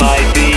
might be